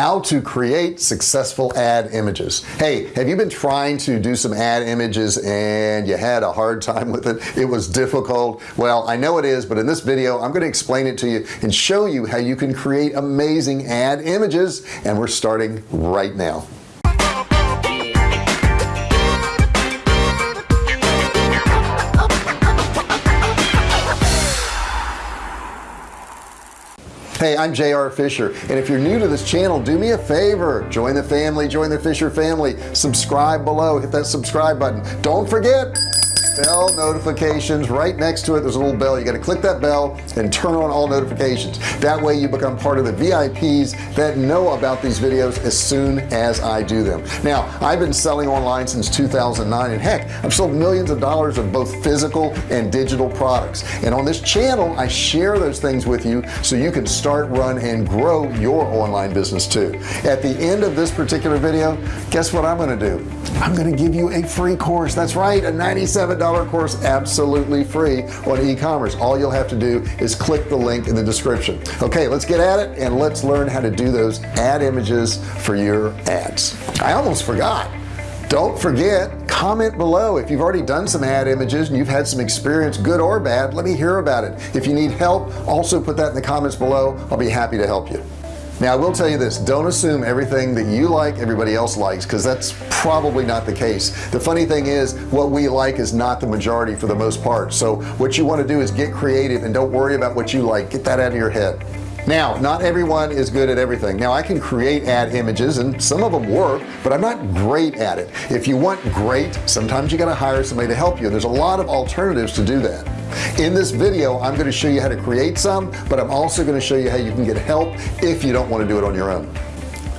how to create successful ad images. Hey have you been trying to do some ad images and you had a hard time with it? It was difficult. Well I know it is but in this video I'm going to explain it to you and show you how you can create amazing ad images and we're starting right now hey I'm JR Fisher and if you're new to this channel do me a favor. Join the family join the Fisher family. Subscribe below. Hit that subscribe button. Don't forget bell notifications. Right next to it there's a little bell. You got to click that bell and turn on all notifications. That way you become part of the VIPs that know about these videos as soon as I do them. Now I've been selling online since 2009 and heck I've sold millions of dollars of both physical and digital products. And on this channel I share those things with you so you can start run and grow your online business too. At the end of this particular video guess what I'm gonna do? I'm gonna give you a free course. That's right a $97 course absolutely free on e-commerce. All you'll have to do is click the link in the description. Okay let's get at it and let's learn how to do those ad images for your ads. I almost forgot. Don't forget comment below if you've already done some ad images and you've had some experience good or bad. Let me hear about it. If you need help also put that in the comments below. I'll be happy to help you now I will tell you this. Don't assume everything that you like everybody else likes because that's probably not the case. The funny thing is what we like is not the majority for the most part. So what you want to do is get creative and don't worry about what you like. Get that out of your head. Now not everyone is good at everything. Now I can create ad images and some of them work but I'm not great at it. If you want great sometimes you got to hire somebody to help you there's a lot of alternatives to do that in this video I'm going to show you how to create some but I'm also going to show you how you can get help if you don't want to do it on your own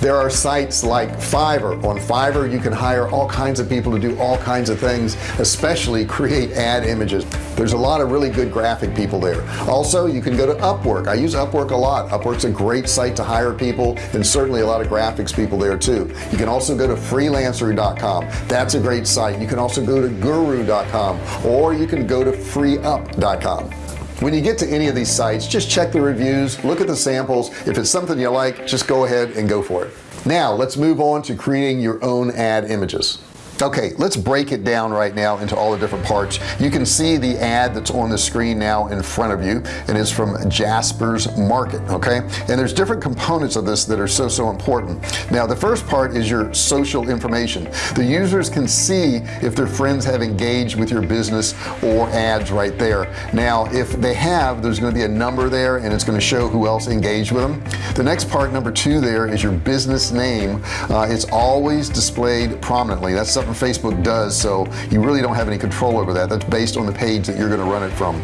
there are sites like Fiverr. On Fiverr you can hire all kinds of people to do all kinds of things especially create ad images. There's a lot of really good graphic people there. Also you can go to Upwork. I use Upwork a lot. Upwork's a great site to hire people and certainly a lot of graphics people there too. You can also go to freelancer.com that's a great site. You can also go to guru.com or you can go to freeup.com when you get to any of these sites just check the reviews look at the samples. If it's something you like just go ahead and go for it. Now let's move on to creating your own ad images okay let's break it down right now into all the different parts. You can see the ad that's on the screen now in front of you. And it's from Jasper's market okay? And there's different components of this that are so so important. Now the first part is your social information. The users can see if their friends have engaged with your business or ads right there. Now if they have there's going to be a number there and it's going to show who else engaged with them. The next part number two there is your business name. Uh, it's always displayed prominently. That's something Facebook does so you really don't have any control over that. That's based on the page that you're going to run it from.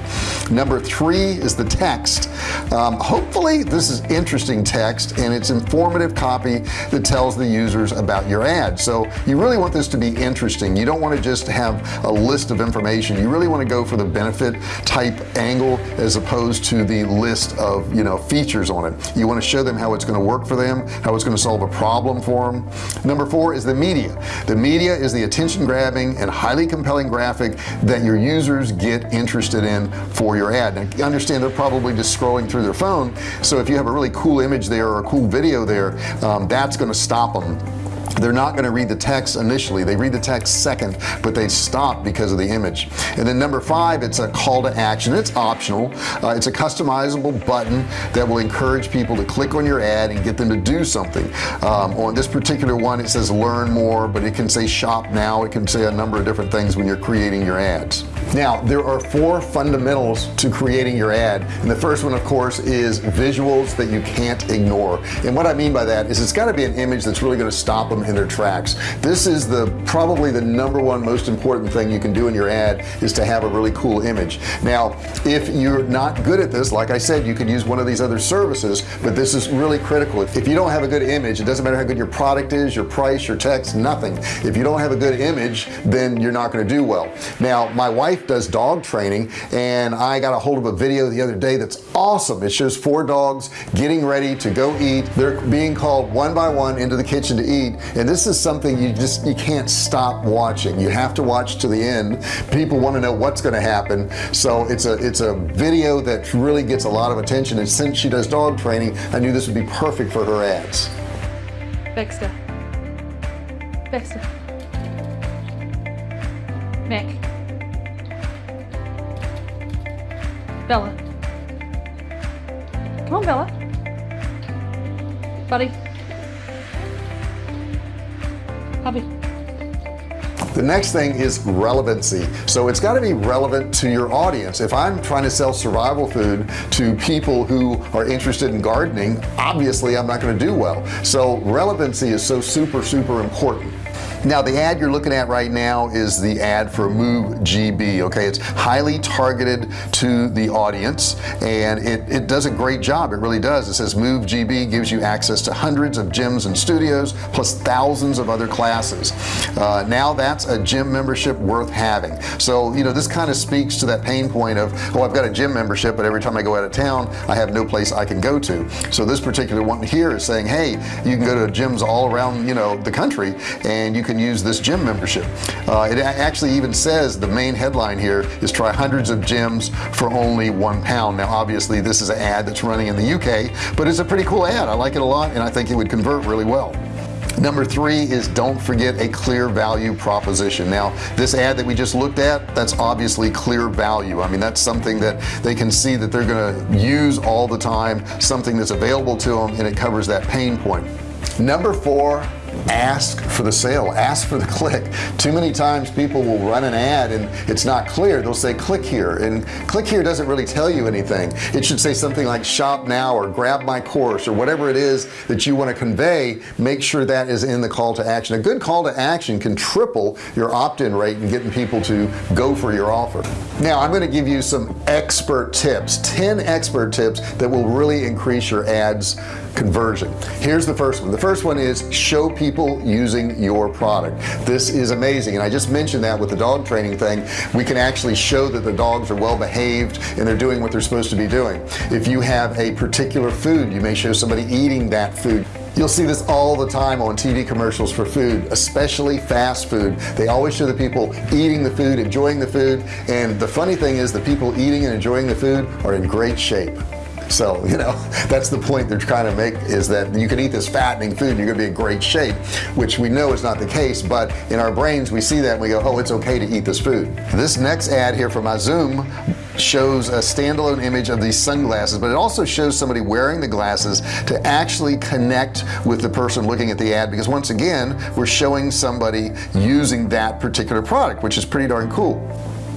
Number three is the text. Um, hopefully this is interesting text and it's informative copy that tells the users about your ad. So you really want this to be interesting. You don't want to just have a list of information. You really want to go for the benefit type angle as opposed to the list of you know features on it. You want to show them how it's going to work for them how it's going to solve a problem for them number four is the media. The media is the attention grabbing and highly compelling graphic that your users get interested in for your ad. Now understand they're probably just scrolling through their phone so if you have a really cool image there or a cool video there um, that's going to stop them they're not going to read the text initially. They read the text second but they stop because of the image. And then number five it's a call to action. It's optional. Uh, it's a customizable button that will encourage people to click on your ad and get them to do something. Um, on this particular one it says learn more but it can say shop now. It can say a number of different things when you're creating your ads now there are four fundamentals to creating your ad and the first one of course is visuals that you can't ignore. And what I mean by that is it's got to be an image that's really going to stop them in their tracks. This is the probably the number one most important thing you can do in your ad is to have a really cool image. Now if you're not good at this like I said you could use one of these other services but this is really critical. If you don't have a good image it doesn't matter how good your product is your price your text nothing. If you don't have a good image then you're not going to do well. Now my wife does dog training and I got a hold of a video the other day that's awesome it shows four dogs getting ready to go eat they're being called one by one into the kitchen to eat and this is something you just you can't stop watching you have to watch to the end people want to know what's going to happen so it's a it's a video that really gets a lot of attention and since she does dog training I knew this would be perfect for her ads Baxter. Baxter. Mac. Bella. Come on, Bella. Buddy. Hubby. the next thing is relevancy so it's got to be relevant to your audience if I'm trying to sell survival food to people who are interested in gardening obviously I'm not going to do well. So relevancy is so super super important. Now the ad you're looking at right now is the ad for MoveGB okay? It's highly targeted to the audience and it, it does a great job. It really does. It says MoveGB gives you access to hundreds of gyms and studios plus thousands of other classes. Uh, now that's a gym membership worth having. So you know this kind of speaks to that pain point of oh I've got a gym membership but every time I go out of town I have no place I can go to. So this particular one here is saying hey you can go to gyms all around you know the country and you can use this gym membership. Uh, it actually even says the main headline here is try hundreds of gyms for only one pound. Now obviously this is an ad that's running in the UK but it's a pretty cool ad. I like it a lot and I think it would convert really well number three is don't forget a clear value proposition. Now this ad that we just looked at that's obviously clear value. I mean that's something that they can see that they're gonna use all the time something that's available to them and it covers that pain point. Number four ask for the sale ask for the click. Too many times people will run an ad and it's not clear. They'll say click here. And click here doesn't really tell you anything. It should say something like shop now or grab my course or whatever it is that you want to convey. Make sure that is in the call to action. A good call to action can triple your opt-in rate and getting people to go for your offer. Now I'm going to give you some expert tips 10 expert tips that will really increase your ads conversion. Here's the first one. The first one is show people using your product. This is amazing and I just mentioned that with the dog training thing. We can actually show that the dogs are well behaved and they're doing what they're supposed to be doing. If you have a particular food you may show somebody eating that food. You'll see this all the time on TV commercials for food, especially fast food. They always show the people eating the food, enjoying the food. And the funny thing is the people eating and enjoying the food are in great shape so you know that's the point they're trying to make is that you can eat this fattening food and you're gonna be in great shape which we know is not the case but in our brains we see that and we go oh it's okay to eat this food. This next ad here from Zoom shows a standalone image of these sunglasses but it also shows somebody wearing the glasses to actually connect with the person looking at the ad because once again we're showing somebody using that particular product which is pretty darn cool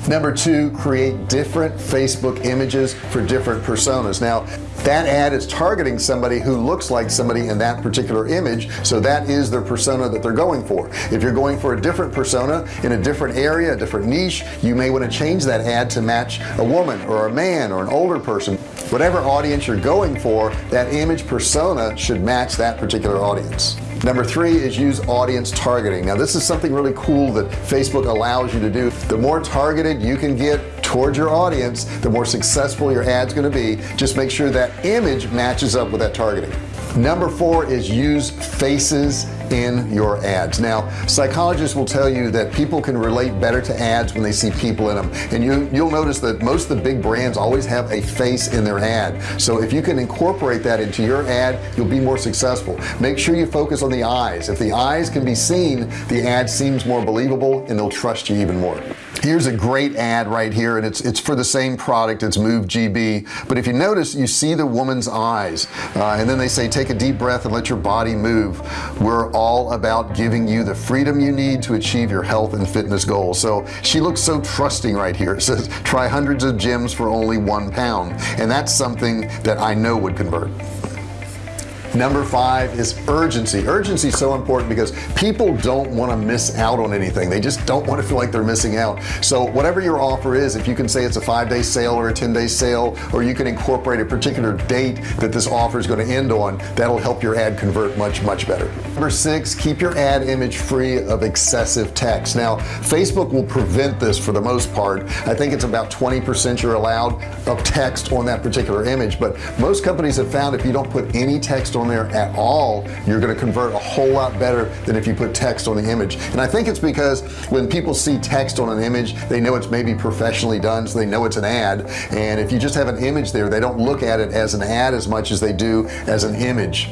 number two create different Facebook images for different personas. Now that ad is targeting somebody who looks like somebody in that particular image so that is their persona that they're going for. If you're going for a different persona in a different area a different niche you may want to change that ad to match a woman or a man or an older person. Whatever audience you're going for that image persona should match that particular audience number three is use audience targeting. Now this is something really cool that Facebook allows you to do. The more targeted you can get towards your audience the more successful your ads going to be. Just make sure that image matches up with that targeting. Number four is use faces in your ads. Now psychologists will tell you that people can relate better to ads when they see people in them. And you you'll notice that most of the big brands always have a face in their ad. So if you can incorporate that into your ad you'll be more successful. Make sure you focus on the eyes. If the eyes can be seen the ad seems more believable and they'll trust you even more here's a great ad right here and it's it's for the same product. It's MoveGB but if you notice you see the woman's eyes uh, and then they say take a deep breath and let your body move. We're all about giving you the freedom you need to achieve your health and fitness goals. So she looks so trusting right here. It says try hundreds of gyms for only one pound and that's something that I know would convert number five is urgency. Urgency is so important because people don't want to miss out on anything. They just don't want to feel like they're missing out. So whatever your offer is if you can say it's a five-day sale or a 10-day sale or you can incorporate a particular date that this offer is going to end on that'll help your ad convert much much better. Number six keep your ad image free of excessive text. Now Facebook will prevent this for the most part. I think it's about 20% you're allowed of text on that particular image but most companies have found if you don't put any text on there at all you're going to convert a whole lot better than if you put text on the image. And I think it's because when people see text on an image they know it's maybe professionally done so they know it's an ad. And if you just have an image there they don't look at it as an ad as much as they do as an image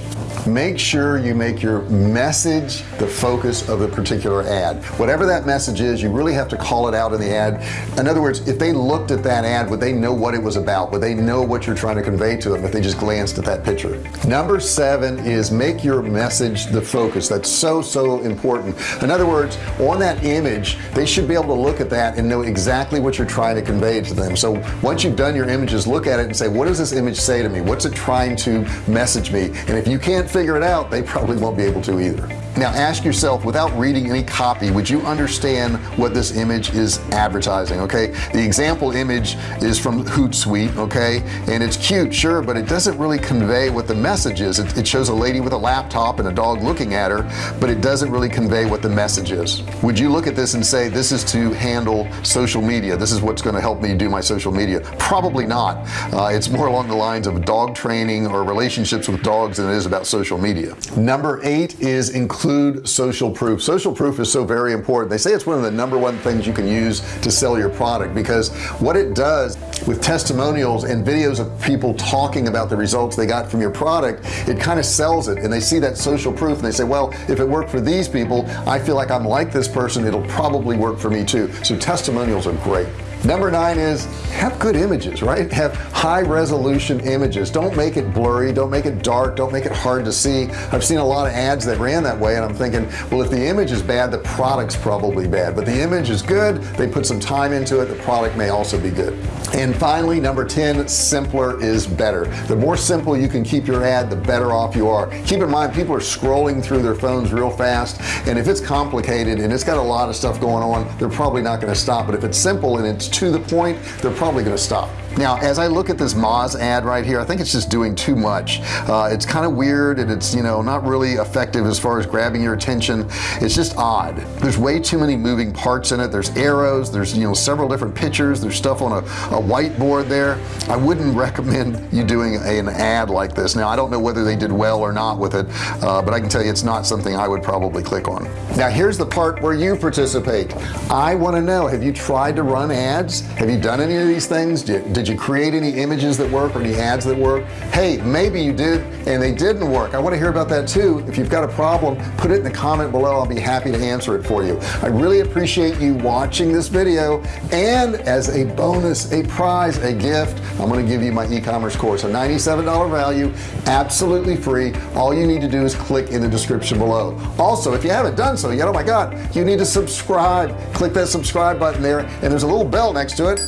make sure you make your message the focus of the particular ad. Whatever that message is you really have to call it out in the ad. In other words if they looked at that ad would they know what it was about? Would they know what you're trying to convey to them if they just glanced at that picture? Number seven is make your message the focus. That's so so important. In other words on that image they should be able to look at that and know exactly what you're trying to convey to them. So once you've done your images look at it and say what does this image say to me? What's it trying to message me? And if you can't figure it out they probably won't be able to either now ask yourself without reading any copy would you understand what this image is advertising okay? The example image is from Hootsuite okay? And it's cute sure but it doesn't really convey what the message is. It, it shows a lady with a laptop and a dog looking at her but it doesn't really convey what the message is. Would you look at this and say this is to handle social media. This is what's going to help me do my social media? Probably not. Uh, it's more along the lines of dog training or relationships with dogs than it is about social media. Number eight is include include social proof. Social proof is so very important. They say it's one of the number one things you can use to sell your product because what it does with testimonials and videos of people talking about the results they got from your product it kind of sells it. And they see that social proof and they say well if it worked for these people I feel like I'm like this person it'll probably work for me too. So testimonials are great number nine is have good images right? Have high resolution images. Don't make it blurry. Don't make it dark. Don't make it hard to see. I've seen a lot of ads that ran that way and I'm thinking well if the image is bad the product's probably bad. But the image is good. They put some time into it. The product may also be good. And finally number 10 simpler is better. The more simple you can keep your ad the better off you are. Keep in mind people are scrolling through their phones real fast and if it's complicated and it's got a lot of stuff going on they're probably not going to stop. But if it's simple and it's to the point they're probably going to stop. Now as I look at this Moz ad right here I think it's just doing too much. Uh, it's kind of weird and it's you know not really effective as far as grabbing your attention. It's just odd. There's way too many moving parts in it. There's arrows there's you know several different pictures there's stuff on a, a whiteboard there. I wouldn't recommend you doing a, an ad like this. Now I don't know whether they did well or not with it uh, but I can tell you it's not something I would probably click on. Now here's the part where you participate. I want to know have you tried to run ads have you done any of these things? Did, did did you create any images that work or any ads that work? Hey maybe you did and they didn't work. I want to hear about that too. If you've got a problem put it in the comment below. I'll be happy to answer it for you. I really appreciate you watching this video and as a bonus a prize a gift I'm going to give you my e-commerce course. A $97 value absolutely free. All you need to do is click in the description below. Also if you haven't done so yet oh my god you need to subscribe. Click that subscribe button there and there's a little bell next to it.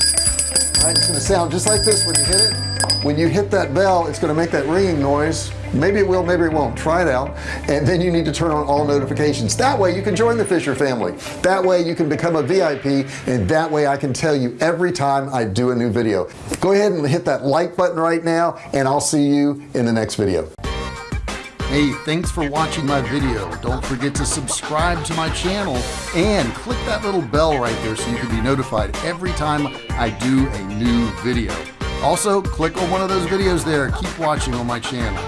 Right it's to sound just like this when you hit it. When you hit that bell it's going to make that ringing noise. Maybe it will maybe it won't. Try it out. And then you need to turn on all notifications. That way you can join the Fisher family. That way you can become a VIP and that way I can tell you every time I do a new video. Go ahead and hit that like button right now and I'll see you in the next video Hey, thanks for watching my video. Don't forget to subscribe to my channel and click that little bell right there so you can be notified every time I do a new video. Also, click on one of those videos there. Keep watching on my channel.